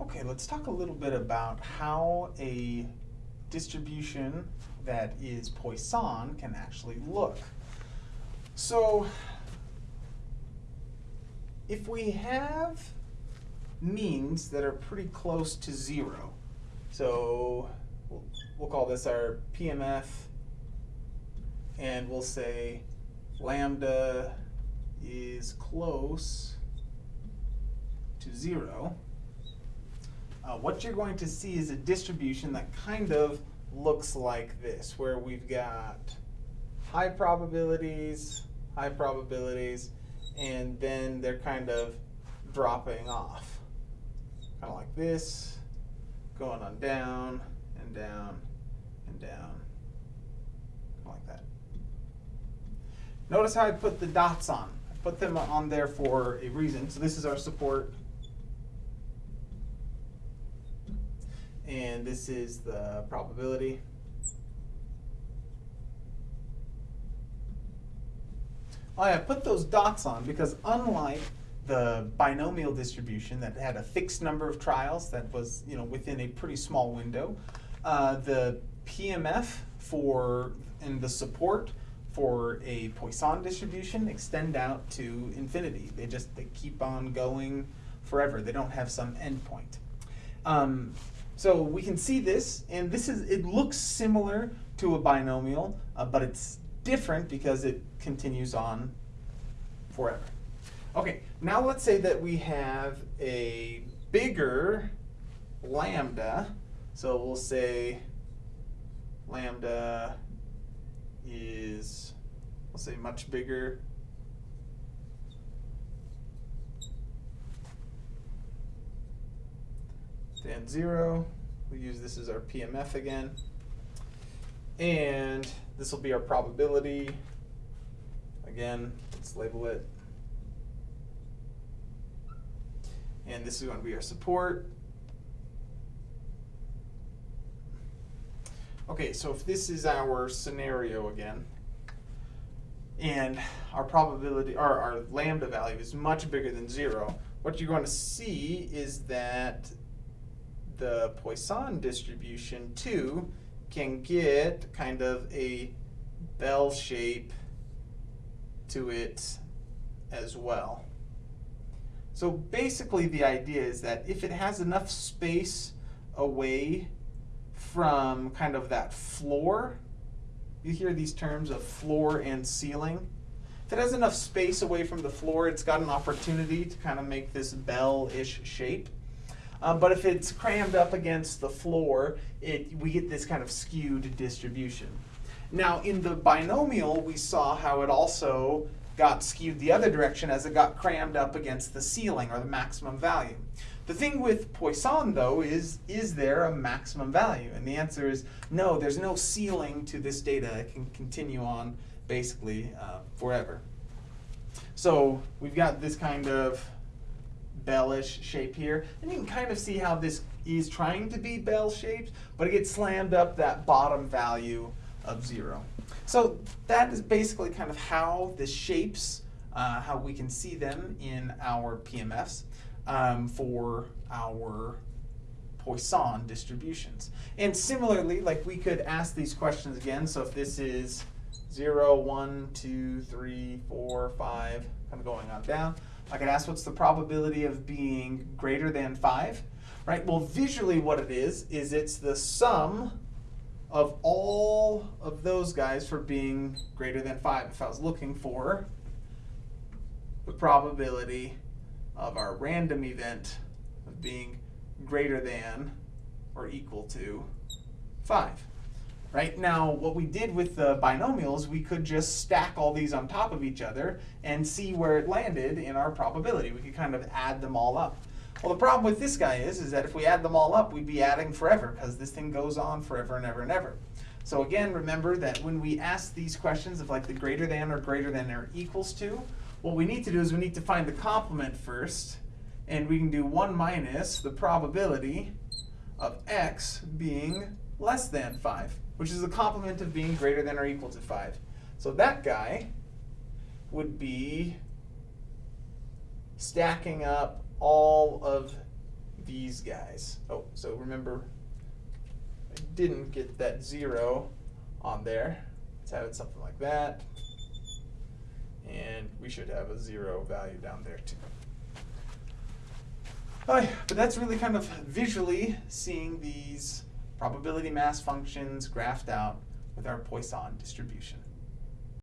Okay, let's talk a little bit about how a distribution that is Poisson can actually look. So, if we have means that are pretty close to zero, so we'll, we'll call this our PMF, and we'll say lambda is close to zero, uh, what you're going to see is a distribution that kind of looks like this, where we've got high probabilities, high probabilities, and then they're kind of dropping off. Kind of like this, going on down and down and down, like that. Notice how I put the dots on. I put them on there for a reason. So this is our support. And this is the probability. I have put those dots on because unlike the binomial distribution that had a fixed number of trials that was you know within a pretty small window, uh, the PMF for and the support for a Poisson distribution extend out to infinity. They just they keep on going forever. They don't have some endpoint. Um, so we can see this, and this is it looks similar to a binomial, uh, but it's different because it continues on forever. Okay, now let's say that we have a bigger lambda. So we'll say lambda is, we'll say much bigger than zero. We use this as our PMF again. And this will be our probability. Again, let's label it. And this is going to be our support. Okay, so if this is our scenario again, and our probability, or our lambda value is much bigger than zero, what you're going to see is that the Poisson distribution too can get kind of a bell shape to it as well. So basically the idea is that if it has enough space away from kind of that floor, you hear these terms of floor and ceiling. If it has enough space away from the floor, it's got an opportunity to kind of make this bell-ish shape. Um, but if it's crammed up against the floor, it, we get this kind of skewed distribution. Now in the binomial, we saw how it also got skewed the other direction as it got crammed up against the ceiling or the maximum value. The thing with Poisson though is, is there a maximum value? And the answer is no, there's no ceiling to this data. It can continue on basically uh, forever. So we've got this kind of bellish shape here. And you can kind of see how this is trying to be bell-shaped, but it gets slammed up that bottom value of zero. So that is basically kind of how the shapes, uh, how we can see them in our PMFs um, for our Poisson distributions. And similarly, like we could ask these questions again. So if this is 0, 1, 2, 3, 4, 5, kind of going on down, I could ask what's the probability of being greater than 5, right? Well, visually what it is, is it's the sum of all of those guys for being greater than 5. If I was looking for the probability of our random event of being greater than or equal to 5 right? Now, what we did with the binomials, we could just stack all these on top of each other and see where it landed in our probability. We could kind of add them all up. Well, the problem with this guy is, is that if we add them all up, we'd be adding forever because this thing goes on forever and ever and ever. So again, remember that when we ask these questions of like the greater than or greater than or equals to, what we need to do is we need to find the complement first, and we can do 1 minus the probability of x being less than 5 which is the complement of being greater than or equal to 5. So that guy would be stacking up all of these guys. Oh, so remember, I didn't get that zero on there. Let's have it something like that. And we should have a zero value down there too. Alright, but that's really kind of visually seeing these probability mass functions graphed out with our Poisson distribution.